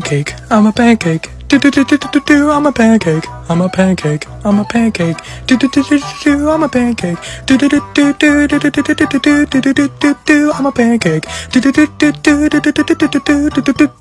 pancake. I'm a pancake. Do do do do do do. I'm a pancake. I'm a pancake. I'm a pancake. Do do do do do. I'm a pancake. Do do do do do do do do do do do do do do do. I'm a pancake. Do do do do do do do do do do do do do do do.